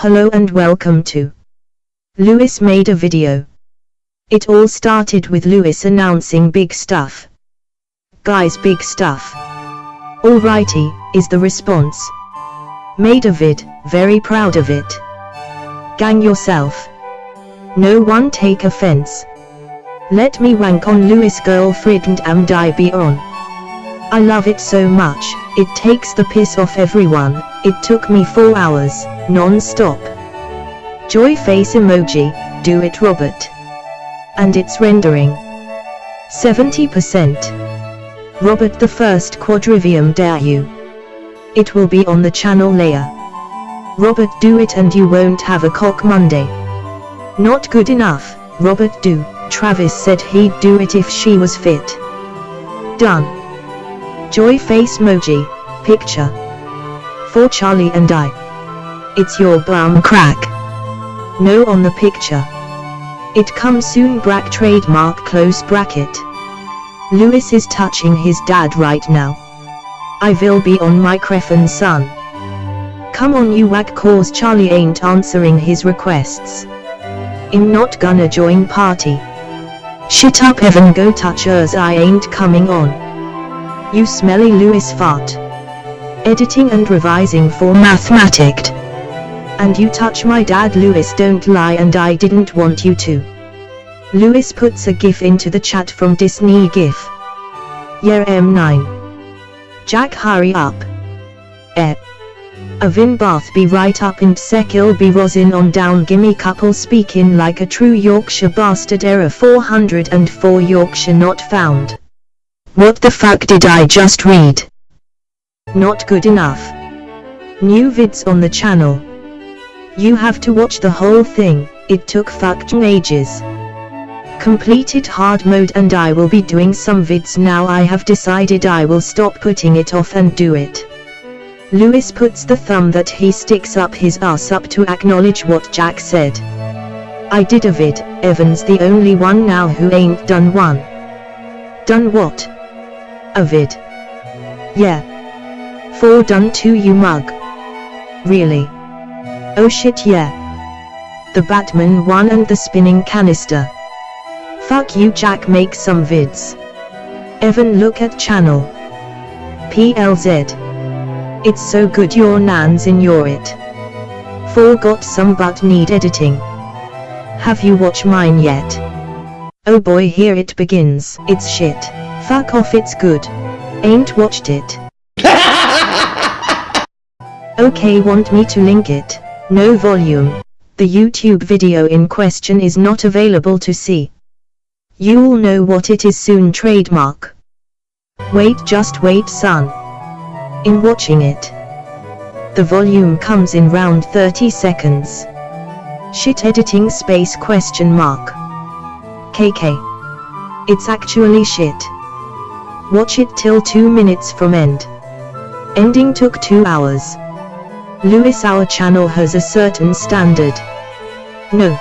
Hello and welcome to Lewis made a video. It all started with Lewis announcing big stuff. Guys big stuff. Alrighty, is the response. Made a vid, very proud of it. Gang yourself. No one take offense. Let me wank on Lewis girlfriend and I be on. I love it so much, it takes the piss off everyone, it took me 4 hours, non-stop. Joy face emoji, do it Robert. And it's rendering. 70%. Robert the first quadrivium dare you. It will be on the channel layer. Robert do it and you won't have a cock Monday. Not good enough, Robert do, Travis said he'd do it if she was fit. Done. Joy face emoji, picture. For Charlie and I. It's your brown crack. No on the picture. It comes soon brack trademark close bracket. Lewis is touching his dad right now. I will be on microphone son. Come on you whack cause Charlie ain't answering his requests. I'm not gonna join party. Shit up Evan go touch hers I ain't coming on. You smelly Lewis fart. Editing and revising for mathematic. And you touch my dad Lewis don't lie and I didn't want you to. Lewis puts a gif into the chat from Disney GIF. Yeah M9. Jack hurry up. Eh. Avin Bath be right up and Sekil be rosin on down gimme couple speaking like a true Yorkshire bastard error 404 Yorkshire not found. What the fuck did I just read? Not good enough. New vids on the channel. You have to watch the whole thing, it took fucking ages. Completed hard mode and I will be doing some vids now I have decided I will stop putting it off and do it. Lewis puts the thumb that he sticks up his ass up to acknowledge what Jack said. I did a vid, Evan's the only one now who ain't done one. Done what? Avid. Yeah. Four done to you mug. Really? Oh shit yeah. The Batman one and the spinning canister. Fuck you Jack make some vids. Evan look at channel. PLZ. It's so good your nan's in your it. Four got some but need editing. Have you watched mine yet? Oh boy here it begins. It's shit. Fuck off it's good. Ain't watched it. okay want me to link it. No volume. The YouTube video in question is not available to see. You'll know what it is soon trademark. Wait just wait son. In watching it. The volume comes in round 30 seconds. Shit editing space question mark. KK. It's actually shit. Watch it till 2 minutes from end. Ending took 2 hours. Lewis our channel has a certain standard. No.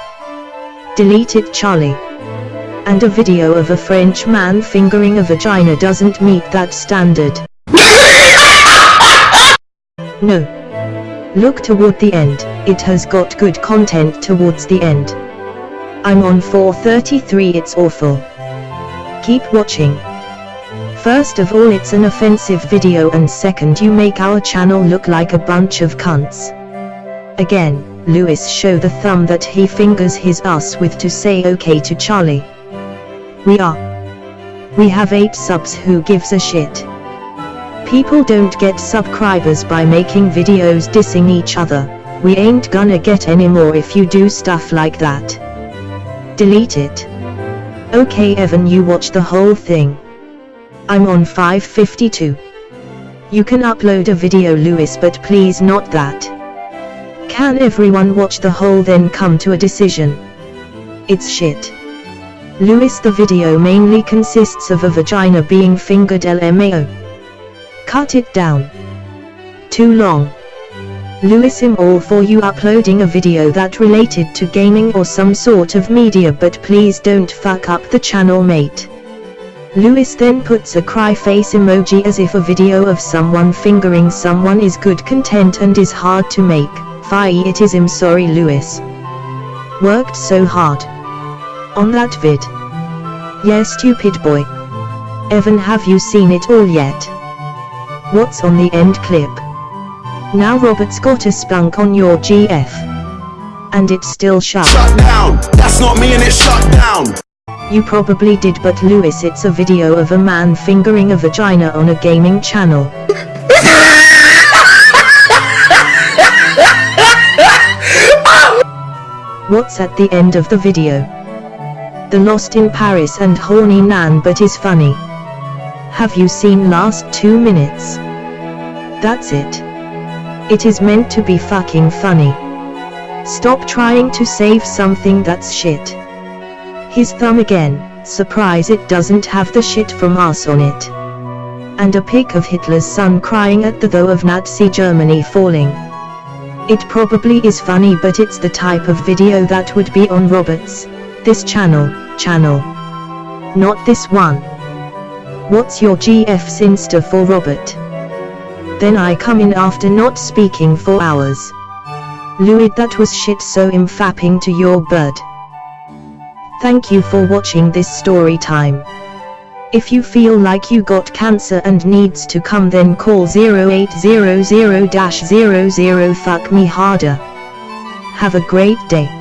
Delete it Charlie. And a video of a French man fingering a vagina doesn't meet that standard. no. Look toward the end, it has got good content towards the end. I'm on 433 it's awful. Keep watching. First of all it's an offensive video and second you make our channel look like a bunch of cunts. Again, Lewis show the thumb that he fingers his ass with to say okay to Charlie. We are. We have 8 subs who gives a shit. People don't get subscribers by making videos dissing each other, we ain't gonna get any more if you do stuff like that. Delete it. Okay Evan you watch the whole thing. I'm on 552. You can upload a video Lewis but please not that. Can everyone watch the whole then come to a decision? It's shit. Lewis the video mainly consists of a vagina being fingered LMAO. Cut it down. Too long. Lewis I'm all for you uploading a video that related to gaming or some sort of media but please don't fuck up the channel mate. Lewis then puts a cry face emoji as if a video of someone fingering someone is good content and is hard to make. Fi it is I'm sorry Lewis. Worked so hard. On that vid. Yeah stupid boy. Evan have you seen it all yet? What's on the end clip? Now Robert's got a spunk on your GF. And it's still shut. Shut down. That's not me and it's shut down. You probably did but Lewis it's a video of a man fingering a vagina on a gaming channel. What's at the end of the video? The Lost in Paris and horny Nan but is funny. Have you seen last two minutes? That's it. It is meant to be fucking funny. Stop trying to save something that's shit. His thumb again, surprise it doesn't have the shit from us on it. And a pic of Hitler's son crying at the though of Nazi Germany falling. It probably is funny but it's the type of video that would be on Roberts, this channel, channel. Not this one. What's your GF's Insta for Robert? Then I come in after not speaking for hours. Lewis that was shit so I'm to your bird. Thank you for watching this story time. If you feel like you got cancer and needs to come then call 0800-00 fuck me harder. Have a great day.